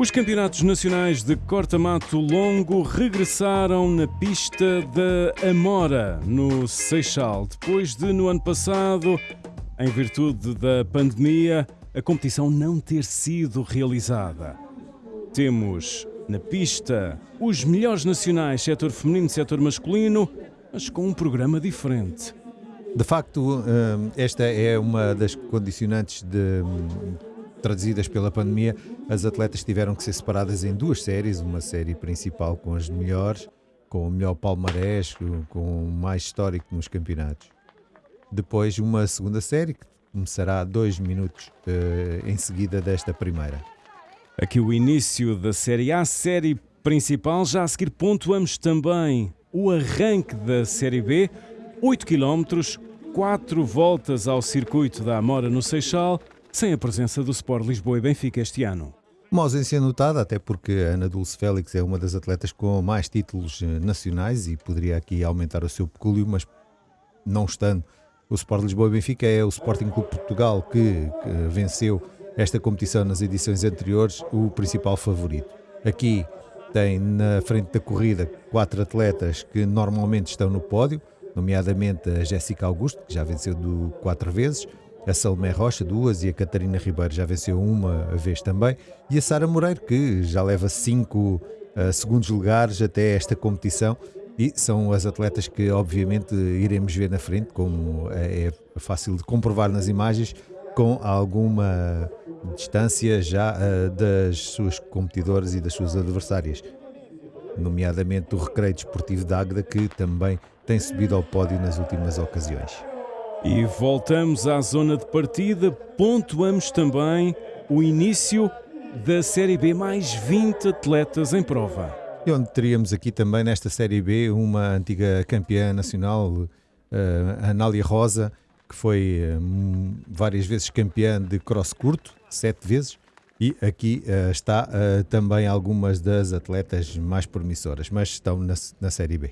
Os campeonatos nacionais de corta-mato longo regressaram na pista da Amora, no Seixal, depois de, no ano passado, em virtude da pandemia, a competição não ter sido realizada. Temos na pista os melhores nacionais, setor feminino e setor masculino, mas com um programa diferente. De facto, hum, esta é uma das condicionantes de traduzidas pela pandemia, as atletas tiveram que ser separadas em duas séries, uma série principal com as melhores, com o melhor palmarés, com o mais histórico nos campeonatos. Depois uma segunda série que começará dois minutos uh, em seguida desta primeira. Aqui o início da série A, série principal, já a seguir pontuamos também o arranque da série B, 8 km, 4 voltas ao circuito da Amora no Seixal, sem a presença do Sport Lisboa e Benfica este ano. Uma ausência notada, até porque a Ana Dulce Félix é uma das atletas com mais títulos eh, nacionais e poderia aqui aumentar o seu pecúlio, mas não estando o Sport Lisboa e Benfica, é o Sporting Clube Portugal que, que venceu esta competição nas edições anteriores, o principal favorito. Aqui tem na frente da corrida quatro atletas que normalmente estão no pódio, nomeadamente a Jéssica Augusto, que já venceu do quatro vezes, a Salomé Rocha, duas, e a Catarina Ribeiro já venceu uma vez também, e a Sara Moreiro, que já leva cinco uh, segundos lugares até esta competição, e são as atletas que obviamente iremos ver na frente, como é, é fácil de comprovar nas imagens, com alguma distância já uh, das suas competidoras e das suas adversárias, nomeadamente o Recreio Desportivo de Águeda, que também tem subido ao pódio nas últimas ocasiões. E voltamos à zona de partida, pontuamos também o início da Série B, mais 20 atletas em prova. E onde teríamos aqui também nesta Série B uma antiga campeã nacional, uh, Anália Rosa, que foi um, várias vezes campeã de cross curto, sete vezes, e aqui uh, está também algumas das atletas mais promissoras, mas estão na, na Série B.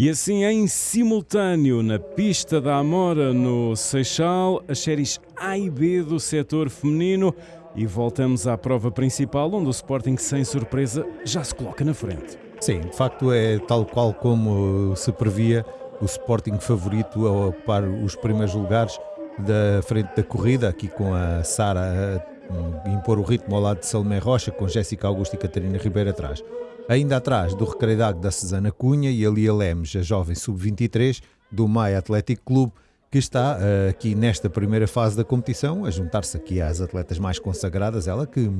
E assim, em simultâneo, na pista da Amora, no Seixal, as séries A e B do setor feminino. E voltamos à prova principal, onde o Sporting, sem surpresa, já se coloca na frente. Sim, de facto é tal qual como se previa o Sporting favorito a ocupar os primeiros lugares da frente da corrida, aqui com a Sara a impor o ritmo ao lado de Salomé Rocha, com Jéssica Augusto e Catarina Ribeiro atrás. Ainda atrás do Recreio da Susana Cunha e a Lia Lemos, a jovem sub-23 do Maia Atlético Clube, que está uh, aqui nesta primeira fase da competição a juntar-se aqui às atletas mais consagradas, ela que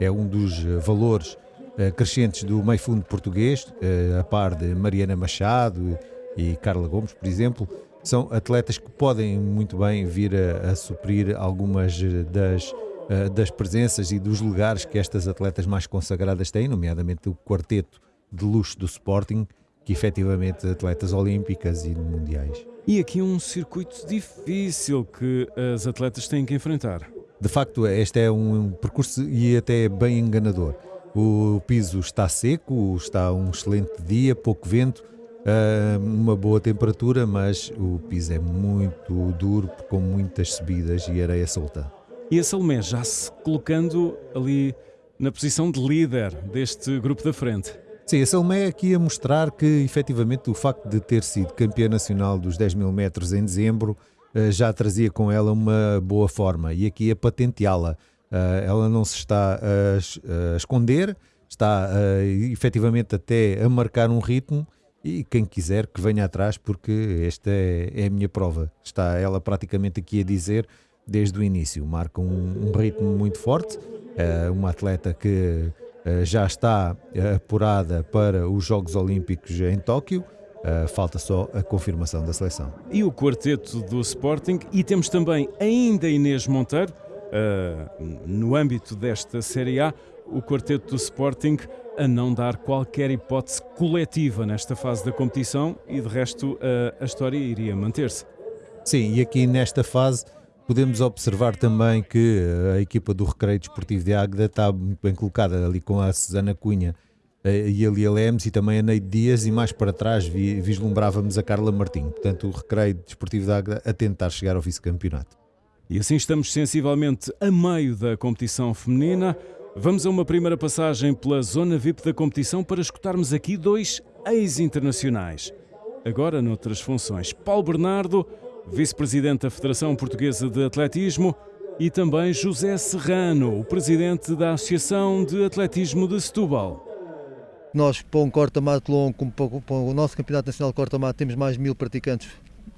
é um dos valores uh, crescentes do meio fundo português, uh, a par de Mariana Machado e Carla Gomes, por exemplo, são atletas que podem muito bem vir a, a suprir algumas das eh, das presenças e dos lugares que estas atletas mais consagradas têm, nomeadamente o quarteto de luxo do Sporting, que efetivamente atletas olímpicas e mundiais. E aqui um circuito difícil que as atletas têm que enfrentar. De facto, este é um percurso e até bem enganador. O piso está seco, está um excelente dia, pouco vento, eh, uma boa temperatura, mas o piso é muito duro, com muitas subidas e areia solta. E a Salomé já se colocando ali na posição de líder deste grupo da frente. Sim, a Salomé aqui a mostrar que efetivamente o facto de ter sido campeã nacional dos 10 mil metros em dezembro eh, já trazia com ela uma boa forma e aqui a patenteá-la. Eh, ela não se está a esconder, está efetivamente até a marcar um ritmo e quem quiser que venha atrás porque esta é, é a minha prova. Está ela praticamente aqui a dizer desde o início. Marca um, um ritmo muito forte, uh, uma atleta que uh, já está uh, apurada para os Jogos Olímpicos em Tóquio. falta só a confirmação da seleção. E o quarteto do Sporting, e temos também ainda Inês Monteiro, no âmbito desta Série A, o quarteto do Sporting a não dar qualquer hipótese coletiva nesta fase da competição e de resto a história iria manter-se. Sim, e aqui nesta fase Podemos observar também que a equipa do Recreio Desportivo de Águeda está muito bem colocada ali com a Susana Cunha eh, e a Lia Lemes e também a Neide Dias e mais para trás vislumbrávamos a Carla Martim. Portanto, o Recreio Desportivo de Águeda a tentar chegar ao vice-campeonato. E assim estamos sensivelmente a meio da competição feminina. Vamos a uma primeira passagem pela zona VIP da competição para escutarmos aqui dois ex-internacionais. Agora noutras funções. Paulo Bernardo, vice-presidente da Federação Portuguesa de Atletismo, e também José Serrano, o presidente da Associação de Atletismo de Setúbal. Nós, para um corta-mato longo, como para o nosso Campeonato Nacional de Corta-mato, temos mais mil praticantes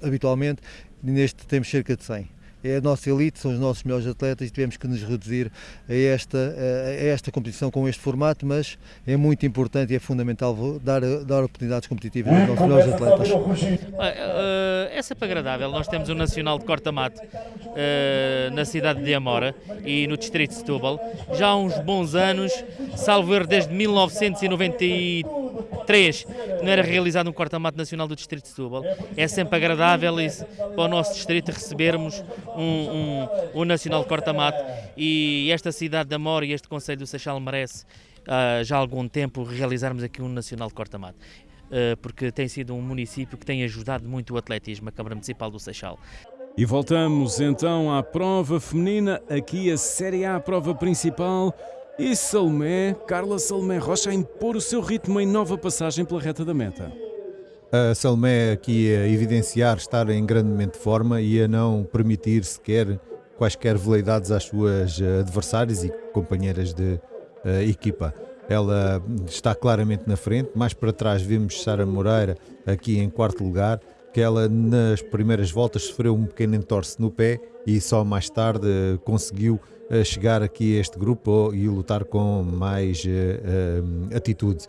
habitualmente, neste temos cerca de 100 é a nossa elite, são os nossos melhores atletas e tivemos que nos reduzir a esta, a esta competição com este formato, mas é muito importante e é fundamental dar, dar oportunidades competitivas aos nossos melhores atletas. Uh, é sempre agradável, nós temos um Nacional de Corta-Mato uh, na cidade de Amora e no distrito de Setúbal, já há uns bons anos, salvo erro desde 1993, 3 não era realizado um corta-mato nacional do Distrito de Setúbal. É sempre agradável para o nosso distrito recebermos um, um, um nacional corta-mato e esta cidade de Amor e este Conselho do Seixal merece uh, já há algum tempo realizarmos aqui um nacional corta-mato. Uh, porque tem sido um município que tem ajudado muito o atletismo, a Câmara Municipal do Seixal. E voltamos então à prova feminina, aqui a Série A, a prova principal. E Salomé, Carla Salomé Rocha a impor o seu ritmo em nova passagem pela reta da meta. A Salomé aqui a evidenciar estar em grandemente forma e a não permitir sequer quaisquer veleidades às suas eh, adversárias e companheiras de uh, equipa. Ela está claramente na frente, mais para trás vemos Sara Moreira aqui em quarto lugar, ela nas primeiras voltas sofreu um pequeno entorce no pé e só mais tarde conseguiu a chegar aqui a este grupo e lutar com mais uh, atitude.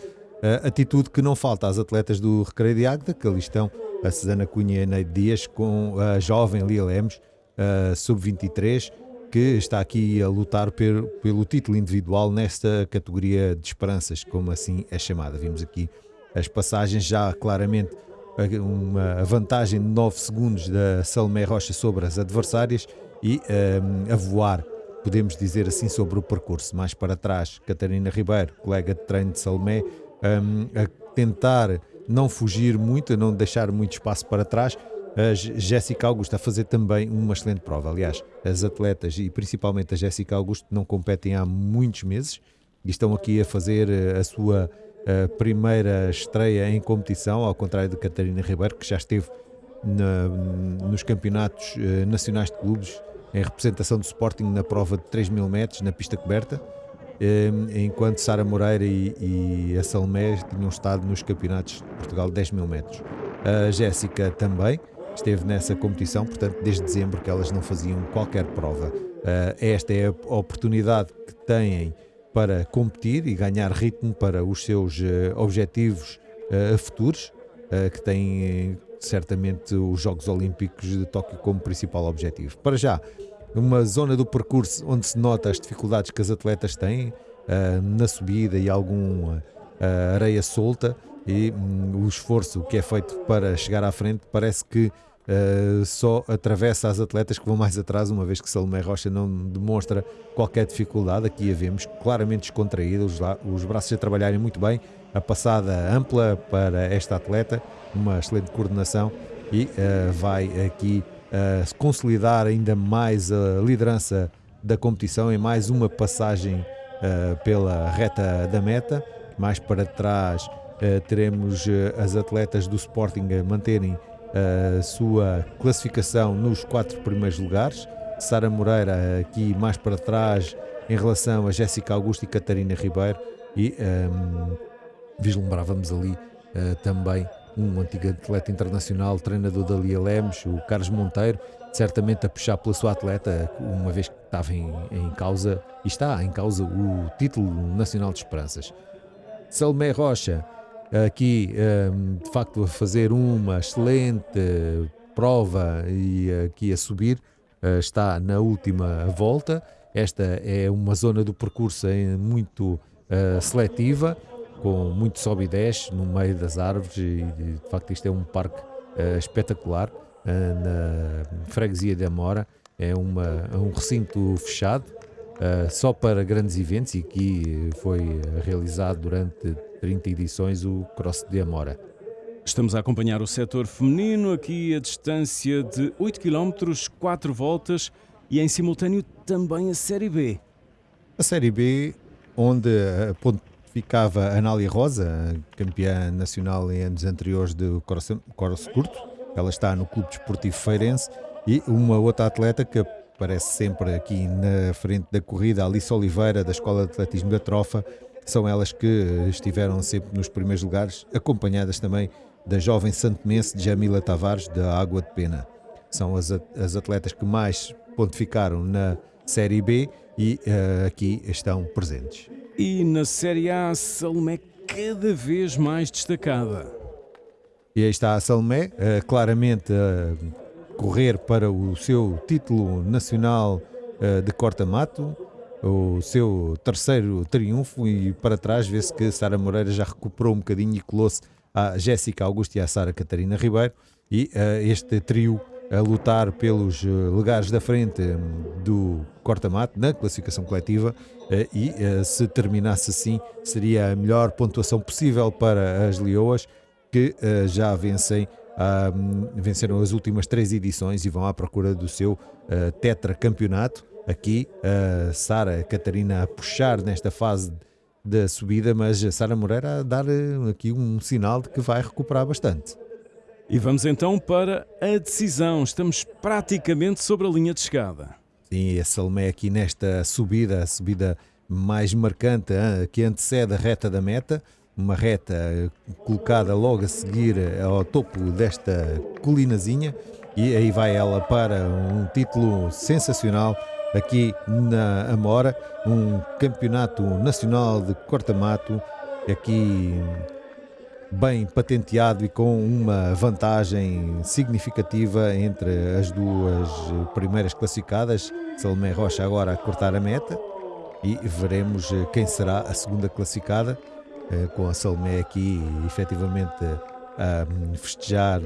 Atitude que não falta às atletas do Recreio de Águeda, que ali estão a Susana Cunha e Neide Dias, com a jovem Lia Lemos, sub-23, que está aqui a lutar pelo título individual nesta categoria de esperanças, como assim é chamada. Vimos aqui as passagens já claramente uma vantagem de 9 segundos da Salomé Rocha sobre as adversárias e um, a voar podemos dizer assim sobre o percurso. Mais para trás, Catarina Ribeiro, colega de treino de Salomé, um, a tentar não fugir muito, a não deixar muito espaço para trás. A Jéssica Augusto a fazer também uma excelente prova. Aliás, as atletas e principalmente a Jéssica Augusto não competem há muitos meses e estão aqui a fazer eh, a sua a eh, primeira estreia em competição, ao contrário de Catarina Ribeiro, que já esteve na, nos campeonatos eh, nacionais de clubes em representação do Sporting na prova de 3 mil metros na pista coberta, ehm, enquanto Sara Moreira e, e a Salomé tinham estado nos campeonatos de Portugal de 10 mil metros. A Jéssica também esteve nessa competição, portanto, desde dezembro que elas não faziam qualquer prova. Eh, esta é a oportunidade que têm para competir e ganhar ritmo para os seus eh, objetivos eh, futuros, que têm certamente os Jogos Olímpicos de Tóquio como principal objetivo. Para já, uma zona do percurso onde se nota as dificuldades que as atletas têm na subida e alguma areia solta e um, o esforço que é feito para chegar à frente parece que uh, só atravessa as atletas que vão mais atrás, uma vez que Salomé Rocha não demonstra qualquer dificuldade. Aqui a vemos claramente descontraída, os, os braços a trabalharem muito bem, a passada ampla para esta atleta uma excelente coordenação e uh, vai aqui uh, consolidar ainda mais a liderança da competição em mais uma passagem pela reta da meta. Mais para trás teremos as atletas do Sporting a manterem a sua classificação nos quatro primeiros lugares. Sara Moreira aqui mais para trás em relação a Jéssica Augusto e Catarina Ribeiro e um, vislumbrávamos ali uh, também um antigo atleta internacional, treinador da Lia Lemos, o Carlos Monteiro, certamente a puxar pela sua atleta, uma vez que estava em, em causa, e está em causa, o título nacional de esperanças. Salomé Rocha, aqui ehm, de facto a fazer uma excelente prova e aqui a subir, eh, está na última volta. Esta é uma zona do percurso muito uh, seletiva com muito sobe e desce no meio das árvores e de facto isto é um parque espetacular na freguesia de Amora é uma, é um recinto fechado uh, só para grandes eventos e aqui foi realizado durante 30 edições o Cross de Amora. Estamos a acompanhar o setor feminino aqui a distância de 8 km, 4 voltas e em simultâneo também a Série B. A Série B onde pontificava Anália Rosa, campeã nacional em anos anteriores de Corso Curto. Ela está no Clube Desportivo Feirense e uma outra atleta que aparece sempre aqui na frente da corrida, Alice Oliveira, da Escola de Atletismo da Trofa. São elas que estiveram sempre nos primeiros lugares, acompanhadas também da jovem santomense Jamila Tavares, da Água de Pena. São as, as atletas que mais pontificaram na Série B e uh, aqui estão presentes. E na Série A, a Salomé cada vez mais destacada. E aí está a Salomé, uh, claramente a correr para o seu título nacional uh, de corta-mato, o seu terceiro triunfo e para trás vê-se que Sara Moreira já recuperou um bocadinho e colou-se à Jéssica Augusto e à Sara Catarina Ribeiro. E este trio a lutar pelos eh, lugares da frente hum, do corta-mato na classificação coletiva eh, e eh, se terminasse assim seria a melhor pontuação possível para as Leoas que já vencem hum, venceram as últimas três edições e vão à procura do seu tetracampeonato. Aqui a Sara Catarina a puxar nesta fase da subida, mas a Sara Moreira a dar aqui um sinal de que vai recuperar bastante. E vamos então para a decisão. Estamos praticamente sobre a linha de chegada. Sim, a Salomé aqui nesta subida, a subida mais marcante que antecede a reta da meta. Uma reta eh, colocada logo a seguir eh, ao topo desta colinazinha. E aí vai ela para um título sensacional aqui na Amora, um campeonato nacional de corta-mato. Aqui bem patenteado e com uma vantagem significativa entre as duas primeiras classificadas. Salomé Rocha agora a cortar a meta e veremos quem será a segunda classificada, eh, com a Salomé aqui efetivamente a festejar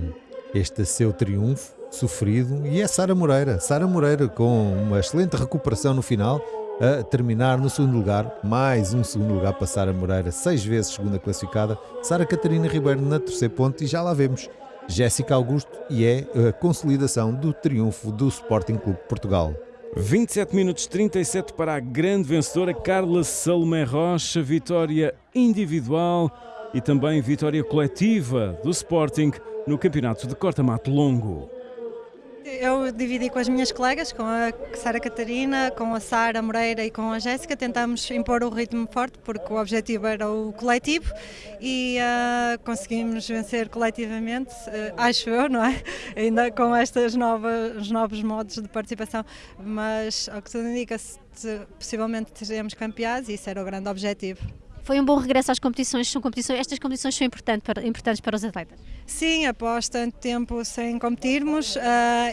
este seu triunfo sofrido. E é Sara Moreira, Sara Moreira com uma excelente recuperação no final a terminar no segundo lugar, mais um segundo lugar para Sara Moreira, seis vezes segunda classificada, Sara Catarina Ribeiro na terceira ponte. E já lá vemos Jéssica Augusto e é a consolidação do triunfo do Sporting Clube Portugal. 27 minutos 37 para a grande vencedora Carla Salomé Rocha, vitória individual e também vitória coletiva do Sporting no campeonato de corta-mato longo. Eu dividi com as minhas colegas, com a Sara Catarina, com a Sara Moreira e com a Jéssica, tentámos impor o ritmo forte porque o objetivo era o coletivo e uh, conseguimos vencer coletivamente, uh, acho eu, não é? Ainda com estes novos, novos modos de participação, mas ao que tudo indica, possivelmente teremos campeões e isso era o grande objetivo. Foi um bom regresso às competições, são competições estas competições são importantes para, importantes para os atletas? Sim, após tanto tempo sem competirmos uh,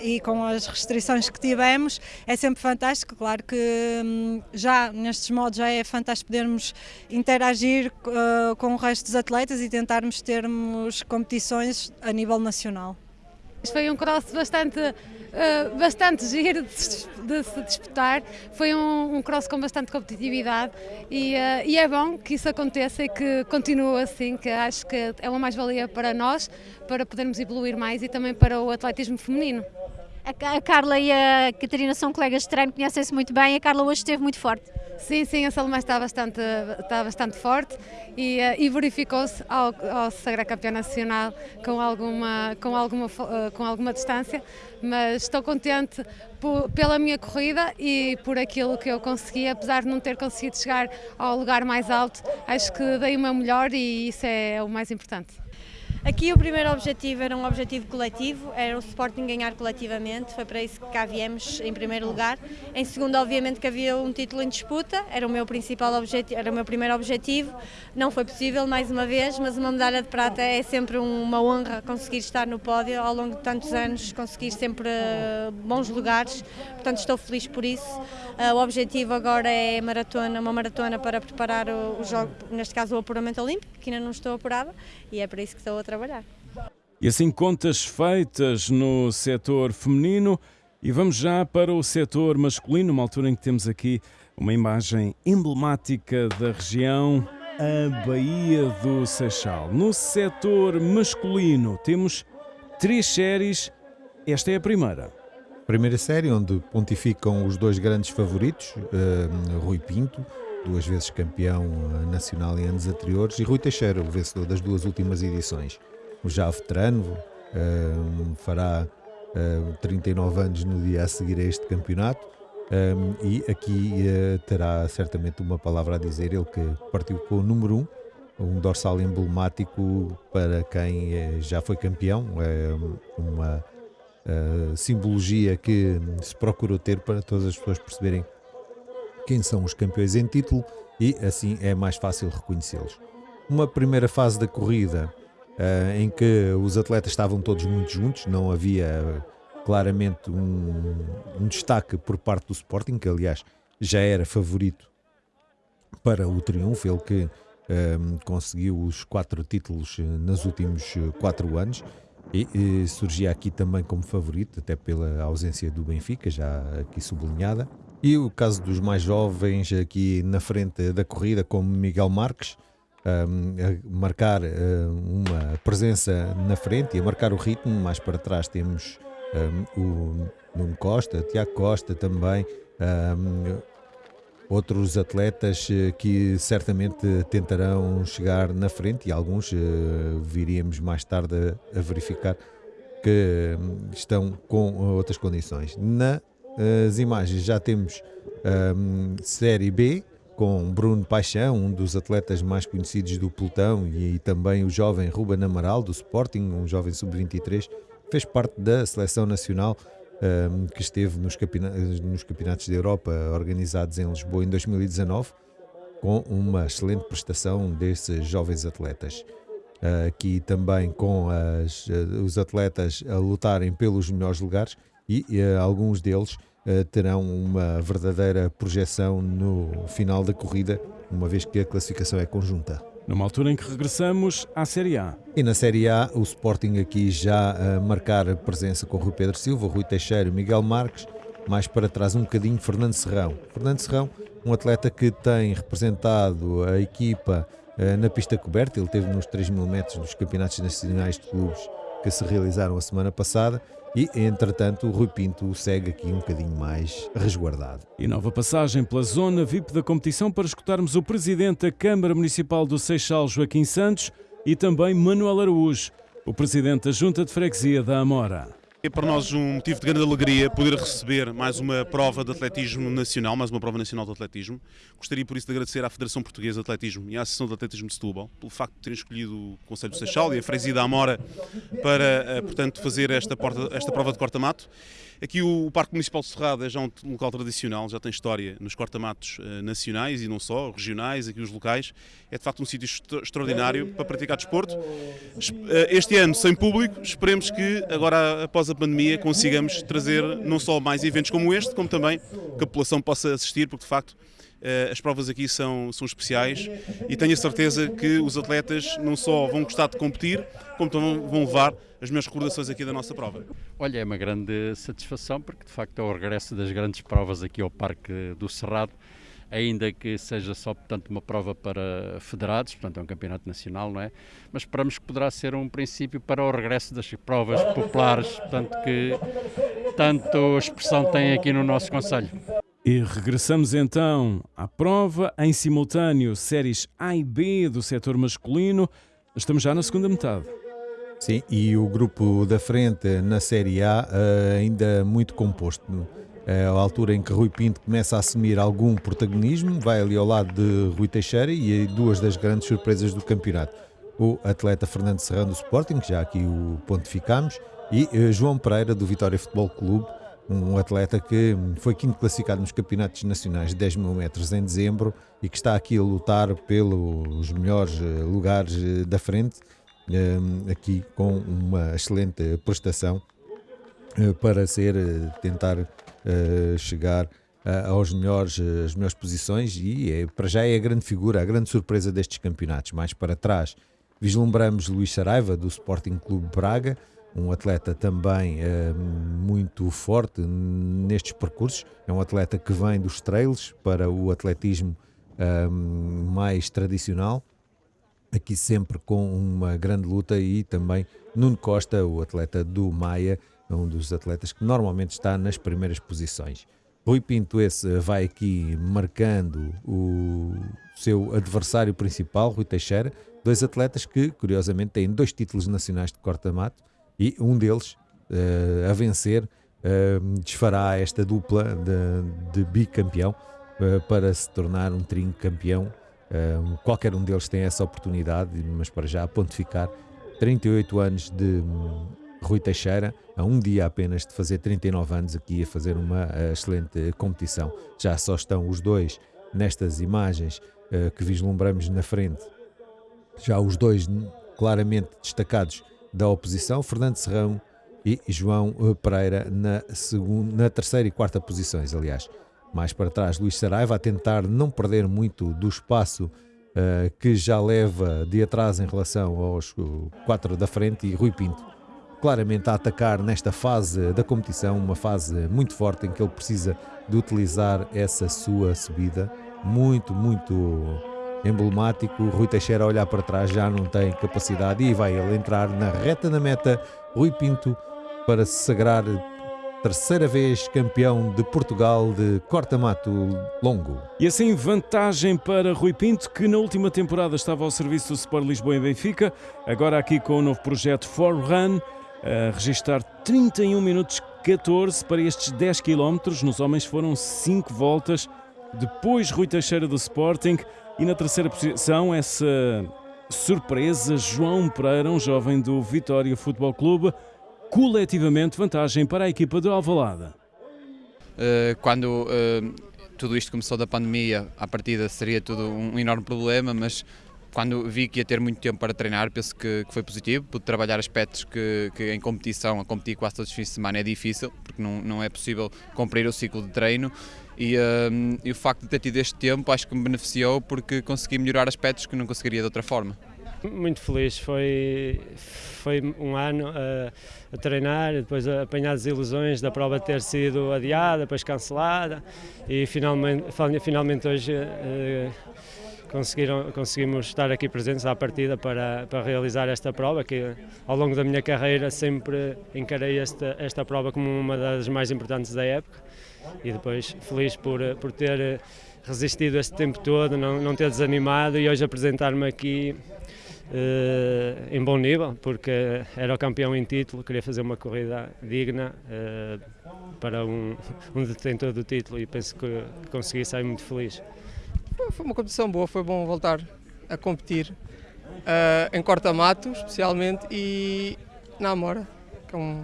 e com as restrições que tivemos, é sempre fantástico. Claro que um, já nestes modos já é fantástico podermos interagir uh, com o resto dos atletas e tentarmos termos competições a nível nacional. Foi um cross bastante uh, bastante giro de, de, se disputar. Foi um, um, cross com bastante competitividade e, uh, e, é bom que isso aconteça e que continue assim, que acho que é uma mais-valia para nós, para podermos evoluir mais e também para o atletismo feminino. A Carla e a Catarina são colegas de treino, conhecem-se muito bem. A Carla hoje esteve muito forte. Sim, sim, a Salomé está bastante, está bastante forte e, eh, e verificou-se ao, ao se sagrar campeã nacional com alguma, com, alguma, eh, com alguma distância, mas estou contente por, pela minha corrida e por aquilo que eu consegui, apesar de não ter conseguido chegar ao lugar mais alto, acho que dei o meu melhor e isso é o mais importante. Aqui o primeiro objetivo era um objetivo coletivo, era o Sporting ganhar coletivamente, foi para isso que cá viemos em primeiro lugar. Em segundo, obviamente que havia um título em disputa, era o meu principal objetivo, era o meu primeiro objetivo. Não foi possível mais uma vez, mas uma medalha de prata é sempre uma honra conseguir estar no pódio ao longo de tantos anos, conseguir sempre eh, bons lugares. Portanto, estou feliz por isso. Eh, o objetivo agora é maratona, uma maratona para preparar o, o jogo, neste caso o apuramento olímpico, que ainda não estou apurada, e é para isso que estou a trabalhar. E assim contas feitas no setor feminino e vamos já para o setor masculino, uma altura em que temos aqui uma imagem emblemática da região, a Baía do Seixal. No setor masculino temos três séries, esta é a primeira. Primeira série onde pontificam os dois grandes favoritos, uh, Rui Pinto duas vezes campeão nacional em anos anteriores, e Rui Teixeira, o vencedor das duas últimas edições. O já veterano fará 39 anos no dia a seguir a este campeonato. Um, e aqui uh, terá certamente uma palavra a dizer, ele que partiu com o número 1, um, um dorsal emblemático para quem eh, já foi campeão, é uma uh, simbologia que se procurou ter para todas as pessoas perceberem quem são os campeões em título e assim é mais fácil reconhecê-los. Uma primeira fase da corrida uh, em que os atletas estavam todos muito juntos, não havia claramente um, um destaque por parte do Sporting, que aliás já era favorito para o triunfo, ele que um, conseguiu os quatro títulos eh, nos últimos eh, quatro anos e, e, surgia aqui também como favorito, até pela ausência do Benfica, já aqui sublinhada. E o caso dos mais jovens aqui na frente da corrida, como Miguel Marques, um, a marcar um, uma presença na frente e a marcar o ritmo. Mais para trás temos um, o Nuno Costa, Tiago Costa também, outros atletas eh, que certamente tentarão chegar na frente e alguns uh, viríamos mais tarde a, verificar que estão com outras condições. Nas imagens já temos um, Série B com Bruno Paixão, um dos atletas mais conhecidos do pelotão, e, e também o jovem Ruben Amaral do Sporting, um jovem sub-23, fez parte da seleção nacional um, que esteve nos, campeonatos, nos campeonatos da Europa organizados em Lisboa em 2019, com uma excelente prestação desses jovens atletas. Aqui também com as, uh, os atletas a lutarem pelos melhores lugares e uh, alguns deles terão uma verdadeira projeção no final da corrida, uma vez que a classificação é conjunta numa altura em que regressamos à Série A. E na Série A, o Sporting aqui já a marcar presença com Rui Pedro Silva, Rui Teixeira e Miguel Marques, mais para trás um bocadinho Fernando Serrão. Fernando Serrão, um atleta que tem representado a equipa uh, na pista coberta, ele teve nos 3 mil metros dos campeonatos nacionais de clubes que se realizaram a semana passada e, entretanto, o Rui Pinto segue aqui um bocadinho mais resguardado. E nova passagem pela zona VIP da competição para escutarmos o Presidente da Câmara Municipal do Seixal, Joaquim Santos, e também Manuel Araújo, o Presidente da Junta de Freguesia da Amora. É para nós um motivo de grande alegria poder receber mais uma prova de atletismo nacional, mais uma prova nacional de atletismo. Gostaria por isso de agradecer à Federação Portuguesa de Atletismo e à Associação de Atletismo de Setúbal pelo facto de terem escolhido o Conselho de Seixal e a Freguesia Amora para, eh, portanto, fazer esta, porta, esta prova de corta-mato. Aqui o Parque Municipal de Serrada é já um local tradicional, já tem história nos cortamatos uh, nacionais e não só, regionais, aqui os locais. É de facto um sítio extraordinário para praticar desporto. Uh, este ano sem público, esperemos que agora após a pandemia consigamos trazer não só mais eventos como este, como também que a população possa assistir, porque de facto eh, as provas aqui são, são especiais e tenho a certeza que os atletas não só vão gostar de competir, como também vão levar as minhas recordações aqui da nossa prova. Olha, é uma grande satisfação porque de facto é o regresso das grandes provas aqui ao Parque do Cerrado, ainda que seja só portanto uma prova para federados, portanto é um campeonato nacional, não é? Mas esperamos que poderá ser um princípio para o regresso das provas populares, portanto que tanto expressão tem aqui no nosso conselho. E regressamos então à prova em simultâneo, séries A e B do setor masculino. Estamos já na segunda metade. Sim, e o grupo da frente na Série A uh, ainda muito composto. É a altura em que Rui Pinto começa a assumir algum protagonismo, vai ali ao lado de Rui Teixeira e duas das grandes surpresas do campeonato. O atleta Fernando Serrano do Sporting, que já aqui o pontificamos, e uh, João Pereira do Vitória Futebol Clube, um atleta que foi quinto classificado nos campeonatos nacionais de 10 mil metros em dezembro e que está aqui a lutar pelos melhores eh, lugares eh, da frente, eh, aqui com uma excelente prestação para ser, tentar chegar aos melhores, as melhores posições e é, para já é a grande figura, a grande surpresa destes campeonatos. Mais para trás vislumbramos Luís Saraiva do Sporting Clube Braga, um atleta também uh, muito forte nestes percursos. É um atleta que vem dos trails para o atletismo uh, mais tradicional, aqui sempre com uma grande luta e também Nuno Costa, o atleta do Maia, um dos atletas que normalmente está nas primeiras posições. Rui Pinto, esse vai aqui marcando o seu adversário principal, Rui Teixeira, dois atletas que, curiosamente, têm dois títulos nacionais de corta-mato e um deles uh, a vencer uh, desfará esta dupla de, de bicampeão uh, para se tornar um trinco campeão. qualquer um deles tem essa oportunidade, mas para já pontificar 38 anos de Rui Teixeira, a um dia apenas de fazer 39 anos aqui a fazer uma excelente competição. Já só estão os dois nestas imagens que vislumbramos na frente, já os dois claramente destacados da oposição, Fernando Serrão e João eh, Pereira na, segunda, na terceira e quarta posições, aliás. Mais para trás, Luís Saraiva a tentar não perder muito do espaço uh, que já leva de atrás em relação aos uh, quatro da frente e Rui Pinto claramente a atacar nesta fase da competição, uma fase muito forte em que ele precisa de utilizar essa sua subida muito, muito emblemático. Rui Teixeira a olhar para trás já não tem capacidade e vai ele entrar na reta da meta. Rui Pinto para se sagrar terceira vez campeão de Portugal de corta-mato longo. E assim, vantagem para Rui Pinto, que na última temporada estava ao serviço do Sport Lisboa e Benfica, agora aqui com o novo projeto For Run, a registrar 31 minutos 14 para estes 10 km. Nos homens foram 5 voltas. Depois, Rui Teixeira do Sporting. E na terceira posição, essa surpresa, João Pereira, um jovem do Vitória Futebol Clube, coletivamente vantagem para a equipa do Alvalada. Uh, quando uh, tudo isto começou da pandemia, à partida seria tudo um enorme problema, mas quando vi que ia ter muito tempo para treinar, penso que, que foi positivo. Pude trabalhar aspectos que, que, em competição, a competir quase todos os fins de semana é difícil, porque não, não é possível cumprir o ciclo de treino. E, um, e o facto de ter tido este tempo acho que me beneficiou porque consegui melhorar aspectos que não conseguiria de outra forma. Muito feliz, foi, foi um ano a, a treinar, depois a apanhar as ilusões da prova ter sido adiada, depois cancelada e finalmente, finalmente hoje uh, conseguiram, conseguimos estar aqui presentes à partida para, para realizar esta prova, que ao longo da minha carreira sempre encarei esta, esta prova como uma das mais importantes da época e depois feliz por, por ter resistido este tempo todo, não, não ter desanimado e hoje apresentar-me aqui Uh, em bom nível, porque era o campeão em título, queria fazer uma corrida digna uh, para um, um, detentor do título e penso que consegui sair muito feliz. Foi uma competição boa, foi bom voltar a competir uh, em corta-mato, especialmente, e na Amora, que é um,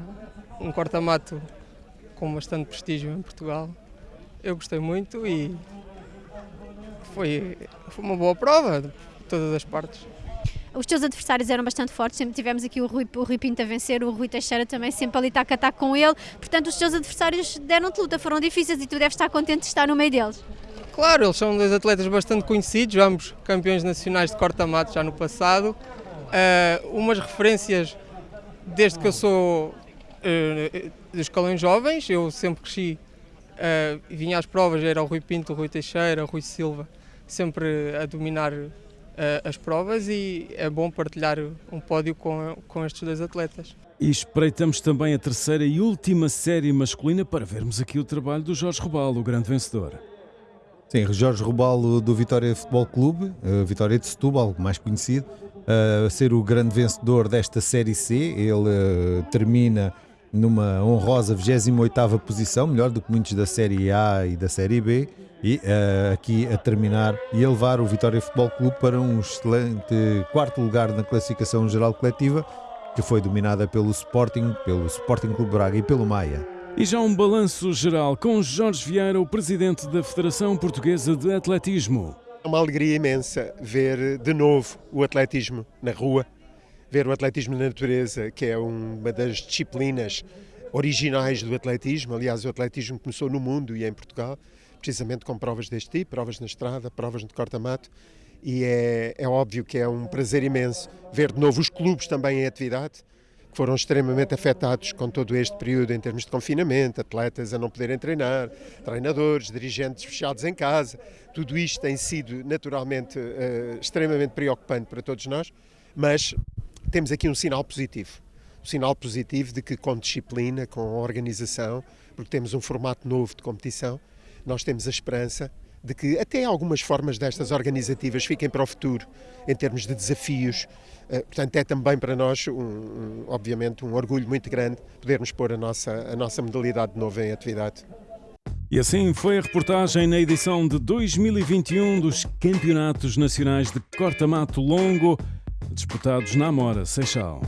um corta-mato com bastante prestígio em Portugal. Eu gostei muito e foi, foi uma boa prova de todas as partes. Os teus adversários eram bastante fortes, sempre tivemos aqui o Rui, o Rui Pinto a vencer, o Rui Teixeira também sempre ali tac a tac com ele, portanto os teus adversários deram-te luta, foram difíceis e tu deves estar contente de estar no meio deles. Claro, eles são dois atletas bastante conhecidos, ambos campeões nacionais de corta-mato já no passado, uh, umas referências desde que eu sou uh, dos escalões jovens, eu sempre cresci, uh, vinha às provas, era o Rui Pinto, o Rui Teixeira, o Rui Silva, sempre a dominar as provas e é bom partilhar um pódio com, com estes dois atletas. E espreitamos também a terceira e última série masculina para vermos aqui o trabalho do Jorge Robalo, o grande vencedor. Sim, Jorge Robalo do Vitória Futebol Clube, uh, Vitória de Setúbal, mais conhecido, a uh, ser o grande vencedor desta Série C. Ele termina numa honrosa 28ª posição, melhor do que muitos da Série A e da Série B e uh, aqui a terminar e a levar o Vitória Futebol Clube para um excelente quarto lugar na classificação geral coletiva que foi dominada pelo Sporting, pelo Sporting Clube Braga e pelo Maia. E já um balanço geral com Jorge Vieira, o presidente da Federação Portuguesa de Atletismo. É uma alegria imensa ver de novo o atletismo na rua, ver o atletismo na natureza, que é uma das disciplinas originais do atletismo. Aliás, o atletismo começou no mundo e em Portugal precisamente com provas deste tipo, provas na estrada, provas de corta-mato, e é, é óbvio que é um prazer imenso ver de novo os clubes também em atividade, que foram extremamente afetados com todo este período em termos de confinamento, atletas a não poderem treinar, treinadores, dirigentes fechados em casa, tudo isto tem sido naturalmente uh, extremamente preocupante para todos nós, mas temos aqui um sinal positivo. Sinal positivo de que com disciplina, com organização, porque temos um formato novo de competição, nós temos a esperança de que até algumas formas destas organizativas fiquem para o futuro, em termos de desafios. Eh, portanto, é também para nós, um, um, obviamente, um orgulho muito grande podermos pôr a nossa, a nossa modalidade de novo em atividade. E assim foi a reportagem na edição de 2021 dos Campeonatos Nacionais de Corta-Mato Longo, disputados na Amora, Seixal.